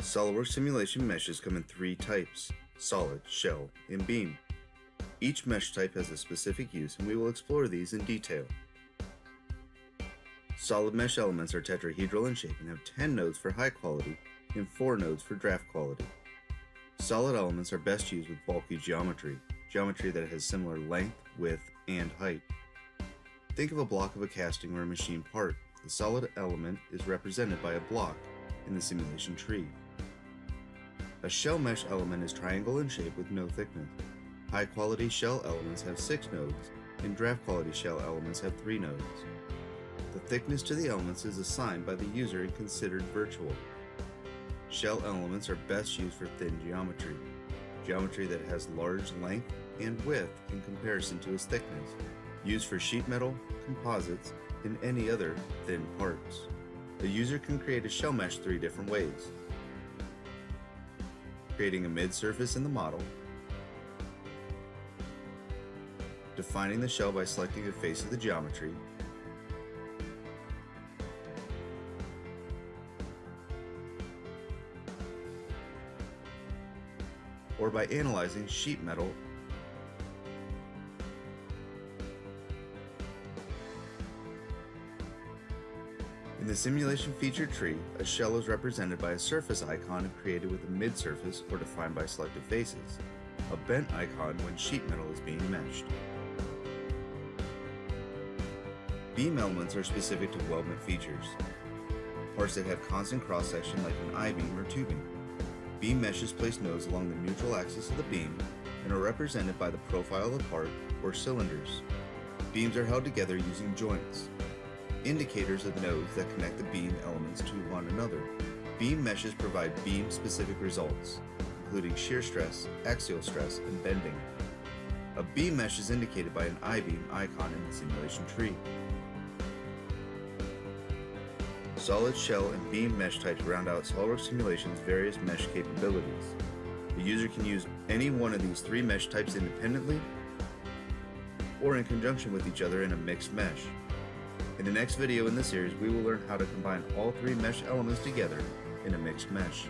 SOLIDWORKS simulation meshes come in three types, solid, shell, and beam. Each mesh type has a specific use and we will explore these in detail. Solid mesh elements are tetrahedral in shape and have 10 nodes for high quality and 4 nodes for draft quality. Solid elements are best used with bulky geometry, geometry that has similar length, width, and height. Think of a block of a casting or a machine part. The solid element is represented by a block in the simulation tree. A shell mesh element is triangle in shape with no thickness. High quality shell elements have 6 nodes, and draft quality shell elements have 3 nodes. The thickness to the elements is assigned by the user and considered virtual. Shell elements are best used for thin geometry, geometry that has large length and width in comparison to its thickness, used for sheet metal, composites, and any other thin parts. The user can create a shell mesh three different ways creating a mid-surface in the model, defining the shell by selecting the face of the geometry, or by analyzing sheet metal the simulation feature tree, a shell is represented by a surface icon created with a mid-surface or defined by selected faces, a bent icon when sheet metal is being meshed. Beam elements are specific to weldment features, parts that have constant cross-section like an I-beam or tubing. Beam meshes place nodes along the neutral axis of the beam and are represented by the profile of the part or cylinders. Beams are held together using joints, indicators of nodes that connect the beam elements to one another. Beam meshes provide beam-specific results, including shear stress, axial stress, and bending. A beam mesh is indicated by an I-beam icon in the simulation tree. Solid shell and beam mesh types round out SOLIDWORKS Simulation's various mesh capabilities. The user can use any one of these three mesh types independently or in conjunction with each other in a mixed mesh. In the next video in the series, we will learn how to combine all three mesh elements together in a mixed mesh.